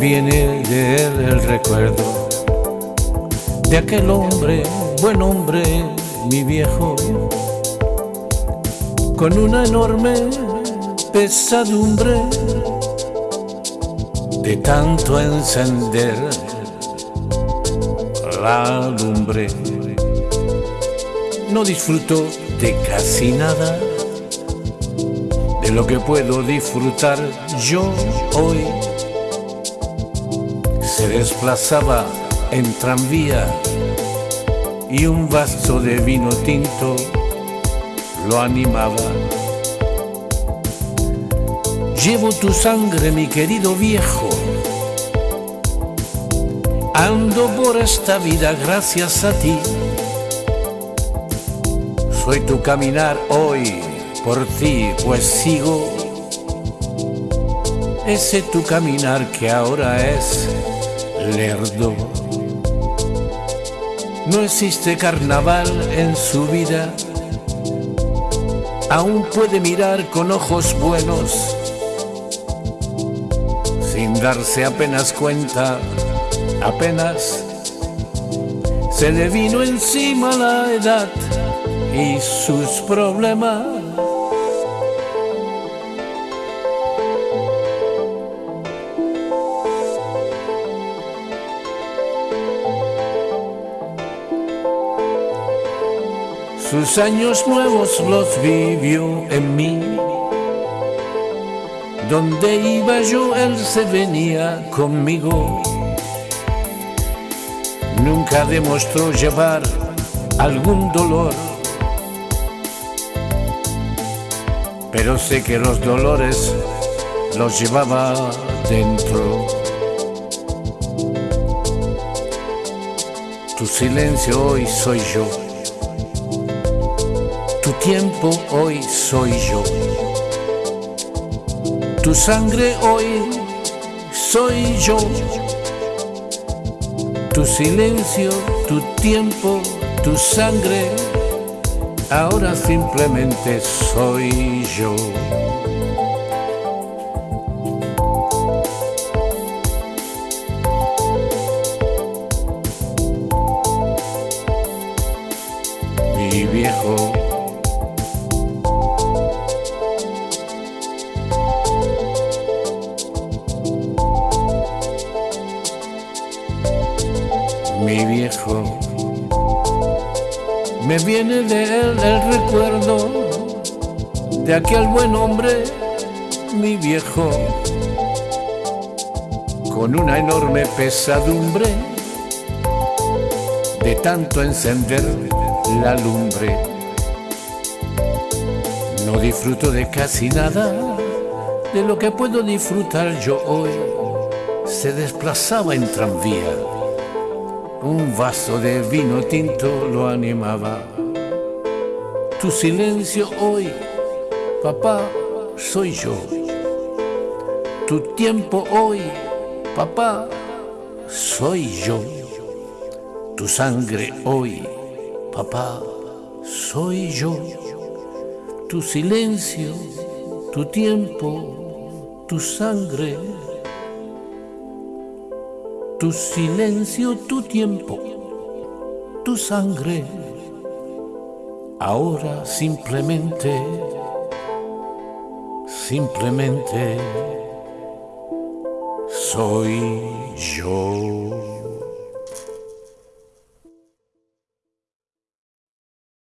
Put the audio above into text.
viene de él el recuerdo de aquel hombre, buen hombre, mi viejo, con una enorme pesadumbre de tanto encender la lumbre. No disfruto de casi nada de lo que puedo disfrutar yo hoy. Se desplazaba en tranvía y un vaso de vino tinto lo animaba. Llevo tu sangre, mi querido viejo. Ando por esta vida gracias a ti. Soy tu caminar hoy por ti, pues sigo ese tu caminar que ahora es lerdo. No existe carnaval en su vida, aún puede mirar con ojos buenos, sin darse apenas cuenta, apenas se le vino encima la edad y sus problemas. Sus años nuevos los vivió en mí. Donde iba yo, él se venía conmigo. Nunca demostró llevar algún dolor. Pero sé que los dolores los llevaba dentro. Tu silencio hoy soy yo tiempo hoy soy yo. Tu sangre hoy soy yo. Tu silencio, tu tiempo, tu sangre, ahora simplemente soy yo. Mi viejo mi viejo. Me viene de él el recuerdo de aquel buen hombre, mi viejo, con una enorme pesadumbre de tanto encender la lumbre. No disfruto de casi nada de lo que puedo disfrutar yo hoy. Se desplazaba en tranvía un vaso de vino tinto lo animaba. Tu silencio hoy, papá, soy yo. Tu tiempo hoy, papá, soy yo. Tu sangre hoy, papá, soy yo. Tu silencio, tu tiempo, tu sangre tu silencio, tu tiempo, tu sangre. Ahora simplemente, simplemente soy yo.